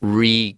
re